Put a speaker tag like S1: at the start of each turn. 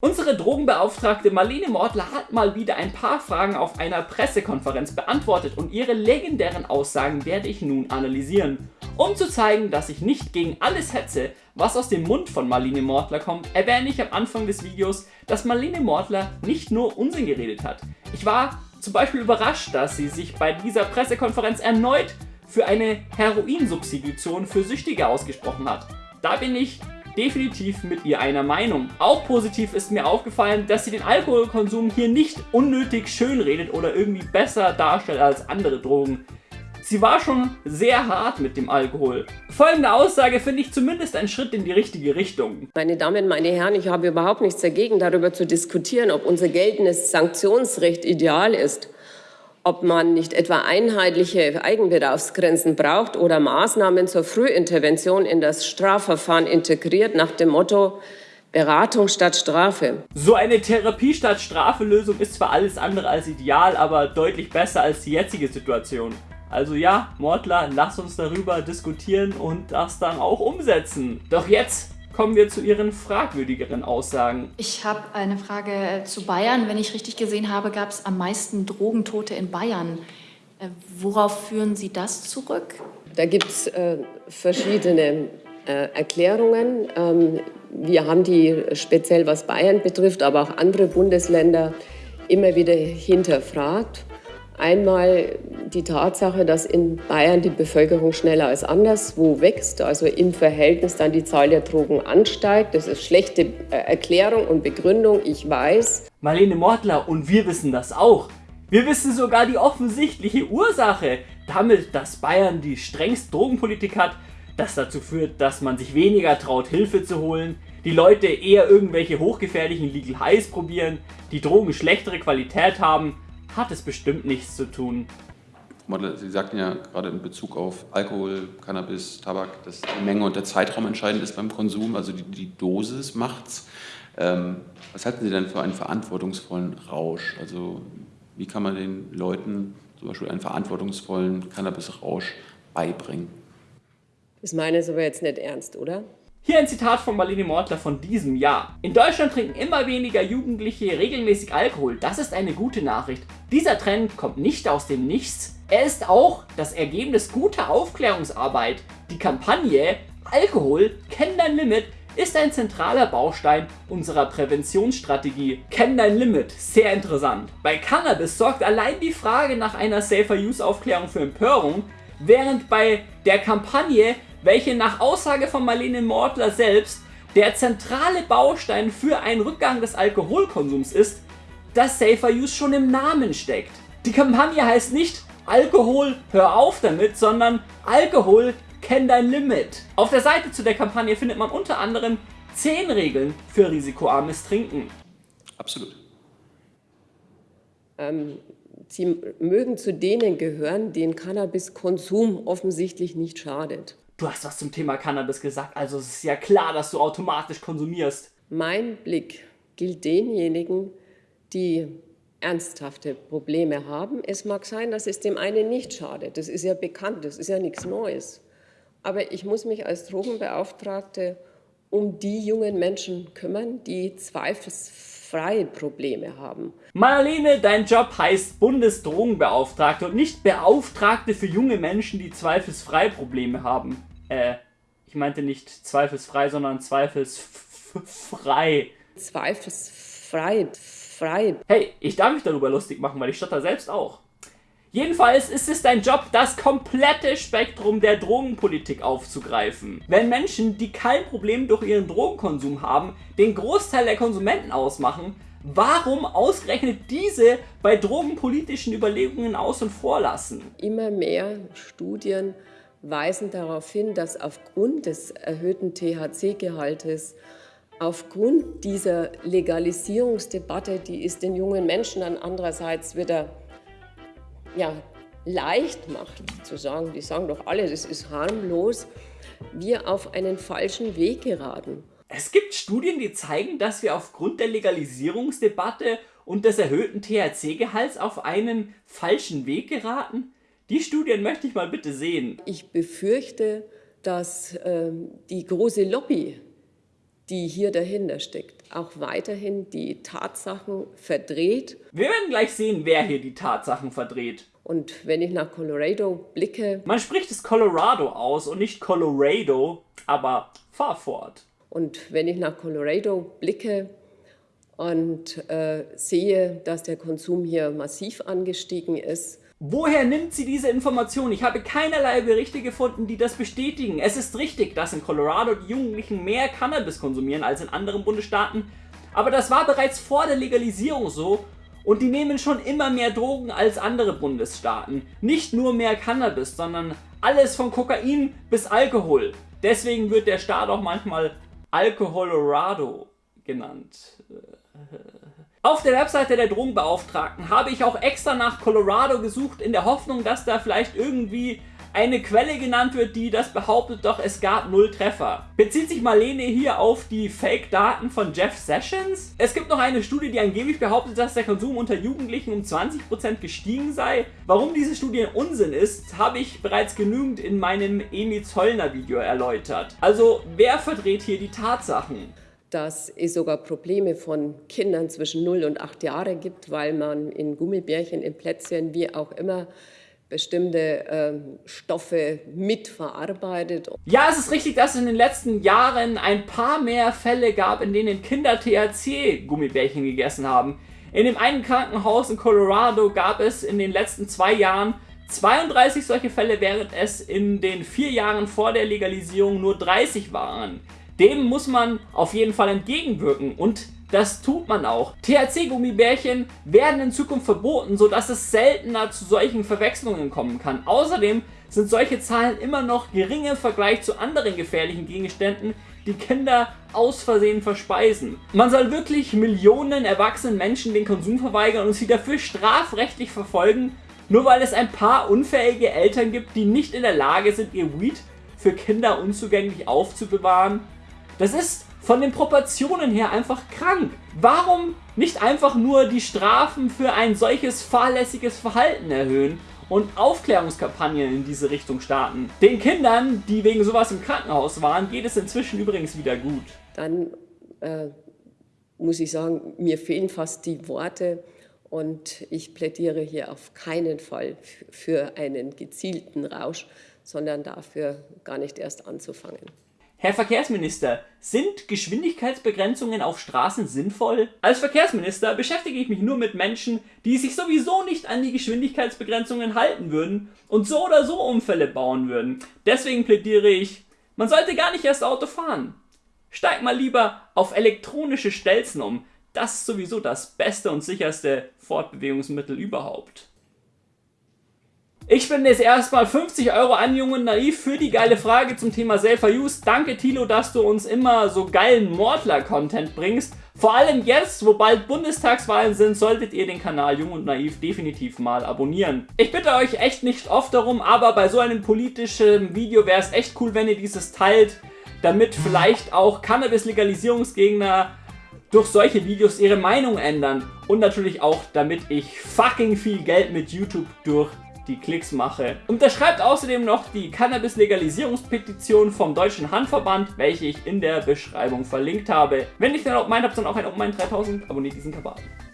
S1: Unsere Drogenbeauftragte Marlene Mortler hat mal wieder ein paar Fragen auf einer Pressekonferenz beantwortet und ihre legendären Aussagen werde ich nun analysieren. Um zu zeigen, dass ich nicht gegen alles hetze, was aus dem Mund von Marlene Mortler kommt, erwähne ich am Anfang des Videos, dass Marlene Mortler nicht nur Unsinn geredet hat. Ich war zum Beispiel überrascht, dass sie sich bei dieser Pressekonferenz erneut für eine Heroinsubstitution für Süchtige ausgesprochen hat. Da bin ich definitiv mit ihr einer Meinung. Auch positiv ist mir aufgefallen, dass sie den Alkoholkonsum hier nicht unnötig schön redet oder irgendwie besser darstellt als andere Drogen. Sie war schon sehr hart mit dem Alkohol. Folgende Aussage finde ich zumindest ein Schritt in die richtige Richtung.
S2: Meine Damen, meine Herren, ich habe überhaupt nichts dagegen, darüber zu diskutieren, ob unser geltendes Sanktionsrecht ideal ist ob man nicht etwa einheitliche Eigenbedarfsgrenzen braucht oder Maßnahmen zur Frühintervention in das Strafverfahren integriert nach dem Motto Beratung statt Strafe.
S1: So eine Therapie statt Strafe-Lösung ist zwar alles andere als ideal, aber deutlich besser als die jetzige Situation. Also ja, Mordler, lass uns darüber diskutieren und das dann auch umsetzen. Doch jetzt kommen wir zu Ihren fragwürdigeren Aussagen.
S3: Ich habe eine Frage zu Bayern. Wenn ich richtig gesehen habe, gab es am meisten Drogentote in Bayern. Äh, worauf führen Sie das zurück?
S2: Da gibt es äh, verschiedene äh, Erklärungen. Ähm, wir haben die speziell was Bayern betrifft, aber auch andere Bundesländer immer wieder hinterfragt. Einmal die Tatsache, dass in Bayern die Bevölkerung schneller als anderswo wächst, also im Verhältnis dann die Zahl der Drogen ansteigt. Das ist schlechte äh, Erklärung und Begründung, ich weiß.
S1: Marlene Mortler und wir wissen das auch. Wir wissen sogar die offensichtliche Ursache. Damit, dass Bayern die strengste Drogenpolitik hat, das dazu führt, dass man sich weniger traut, Hilfe zu holen, die Leute eher irgendwelche hochgefährlichen Legal Highs probieren, die Drogen schlechtere Qualität haben hat es bestimmt nichts zu tun.
S4: Sie sagten ja gerade in Bezug auf Alkohol, Cannabis, Tabak, dass die Menge und der Zeitraum entscheidend ist beim Konsum, also die, die Dosis macht's. Ähm, was halten Sie denn für einen verantwortungsvollen Rausch? Also wie kann man den Leuten zum Beispiel einen verantwortungsvollen Cannabis-Rausch beibringen?
S2: Das meine ich aber jetzt nicht ernst, oder?
S1: Hier ein Zitat von Marlene Mortler von diesem Jahr. In Deutschland trinken immer weniger Jugendliche regelmäßig Alkohol. Das ist eine gute Nachricht. Dieser Trend kommt nicht aus dem Nichts. Er ist auch das Ergebnis guter Aufklärungsarbeit. Die Kampagne Alkohol, kenn dein Limit ist ein zentraler Baustein unserer Präventionsstrategie. Kenn dein Limit, sehr interessant. Bei Cannabis sorgt allein die Frage nach einer Safer Use Aufklärung für Empörung, während bei der Kampagne welche nach Aussage von Marlene Mortler selbst der zentrale Baustein für einen Rückgang des Alkoholkonsums ist, dass Safer Use schon im Namen steckt. Die Kampagne heißt nicht Alkohol, hör auf damit, sondern Alkohol, kenn dein Limit. Auf der Seite zu der Kampagne findet man unter anderem 10 Regeln für risikoarmes Trinken.
S4: Absolut.
S2: Ähm, Sie mögen zu denen gehören, denen Cannabiskonsum offensichtlich nicht schadet.
S1: Du hast was zum Thema Cannabis gesagt, also es ist ja klar, dass du automatisch konsumierst.
S2: Mein Blick gilt denjenigen, die ernsthafte Probleme haben. Es mag sein, dass es dem einen nicht schadet. Das ist ja bekannt, das ist ja nichts Neues. Aber ich muss mich als Drogenbeauftragte um die jungen Menschen kümmern, die zweifelsfrei Probleme haben.
S1: Marlene, dein Job heißt Bundesdrogenbeauftragte und nicht Beauftragte für junge Menschen, die zweifelsfrei Probleme haben. Äh, ich meinte nicht zweifelsfrei, sondern zweifelsfrei.
S2: Zweifelsfrei. Frei.
S1: Hey, ich darf mich darüber lustig machen, weil ich stotter selbst auch. Jedenfalls ist es dein Job, das komplette Spektrum der Drogenpolitik aufzugreifen. Wenn Menschen, die kein Problem durch ihren Drogenkonsum haben, den Großteil der Konsumenten ausmachen, warum ausgerechnet diese bei drogenpolitischen Überlegungen außen vor lassen?
S2: Immer mehr Studien weisen darauf hin, dass aufgrund des erhöhten THC-Gehaltes, aufgrund dieser Legalisierungsdebatte, die ist den jungen Menschen dann andererseits wieder ja, leicht macht, zu sagen, die sagen doch alle, das ist harmlos, wir auf einen falschen Weg geraten.
S1: Es gibt Studien, die zeigen, dass wir aufgrund der Legalisierungsdebatte und des erhöhten THC-Gehalts auf einen falschen Weg geraten. Die Studien möchte ich mal bitte sehen.
S2: Ich befürchte, dass äh, die große Lobby, die hier dahinter steckt, auch weiterhin die Tatsachen verdreht.
S1: Wir werden gleich sehen, wer hier die Tatsachen verdreht.
S2: Und wenn ich nach Colorado blicke...
S1: Man spricht es Colorado aus und nicht Colorado, aber fahr fort.
S2: Und wenn ich nach Colorado blicke und äh, sehe, dass der Konsum hier massiv angestiegen ist,
S1: Woher nimmt sie diese Information? Ich habe keinerlei Berichte gefunden, die das bestätigen. Es ist richtig, dass in Colorado die Jugendlichen mehr Cannabis konsumieren als in anderen Bundesstaaten, aber das war bereits vor der Legalisierung so und die nehmen schon immer mehr Drogen als andere Bundesstaaten. Nicht nur mehr Cannabis, sondern alles von Kokain bis Alkohol. Deswegen wird der Staat auch manchmal Alkoholorado genannt. Auf der Webseite der Drogenbeauftragten habe ich auch extra nach Colorado gesucht, in der Hoffnung, dass da vielleicht irgendwie eine Quelle genannt wird, die das behauptet, doch es gab null Treffer. Bezieht sich Marlene hier auf die Fake-Daten von Jeff Sessions? Es gibt noch eine Studie, die angeblich behauptet, dass der Konsum unter Jugendlichen um 20% gestiegen sei. Warum diese Studie Unsinn ist, habe ich bereits genügend in meinem Emi Zollner Video erläutert. Also, wer verdreht hier die Tatsachen?
S2: Dass es sogar Probleme von Kindern zwischen 0 und 8 Jahre gibt, weil man in Gummibärchen, in Plätzchen, wie auch immer, bestimmte äh, Stoffe mitverarbeitet.
S1: Ja, es ist richtig, dass es in den letzten Jahren ein paar mehr Fälle gab, in denen Kinder THC-Gummibärchen gegessen haben. In dem einen Krankenhaus in Colorado gab es in den letzten zwei Jahren 32 solche Fälle, während es in den vier Jahren vor der Legalisierung nur 30 waren. Dem muss man auf jeden Fall entgegenwirken und das tut man auch. THC-Gummibärchen werden in Zukunft verboten, sodass es seltener zu solchen Verwechslungen kommen kann. Außerdem sind solche Zahlen immer noch gering im Vergleich zu anderen gefährlichen Gegenständen, die Kinder aus Versehen verspeisen. Man soll wirklich Millionen erwachsenen Menschen den Konsum verweigern und sie dafür strafrechtlich verfolgen, nur weil es ein paar unfähige Eltern gibt, die nicht in der Lage sind, ihr Weed für Kinder unzugänglich aufzubewahren. Das ist von den Proportionen her einfach krank. Warum nicht einfach nur die Strafen für ein solches fahrlässiges Verhalten erhöhen und Aufklärungskampagnen in diese Richtung starten? Den Kindern, die wegen sowas im Krankenhaus waren, geht es inzwischen übrigens wieder gut.
S2: Dann äh, muss ich sagen, mir fehlen fast die Worte und ich plädiere hier auf keinen Fall für einen gezielten Rausch, sondern dafür gar nicht erst anzufangen.
S1: Herr Verkehrsminister, sind Geschwindigkeitsbegrenzungen auf Straßen sinnvoll? Als Verkehrsminister beschäftige ich mich nur mit Menschen, die sich sowieso nicht an die Geschwindigkeitsbegrenzungen halten würden und so oder so Unfälle bauen würden. Deswegen plädiere ich, man sollte gar nicht erst Auto fahren. Steig mal lieber auf elektronische Stelzen um. Das ist sowieso das beste und sicherste Fortbewegungsmittel überhaupt. Ich spende jetzt erstmal 50 Euro an Jung und Naiv für die geile Frage zum Thema Self-Use. Danke Tilo, dass du uns immer so geilen Mordler-Content bringst. Vor allem jetzt, wo bald Bundestagswahlen sind, solltet ihr den Kanal Jung und Naiv definitiv mal abonnieren. Ich bitte euch echt nicht oft darum, aber bei so einem politischen Video wäre es echt cool, wenn ihr dieses teilt, damit vielleicht auch Cannabis-Legalisierungsgegner durch solche Videos ihre Meinung ändern. Und natürlich auch, damit ich fucking viel Geld mit YouTube durch die Klicks mache. Unterschreibt außerdem noch die Cannabis-Legalisierungspetition vom Deutschen Handverband, welche ich in der Beschreibung verlinkt habe. Wenn ihr den Open Mind habt, dann auch ein Open Mind 3000, abonniert diesen Kabal.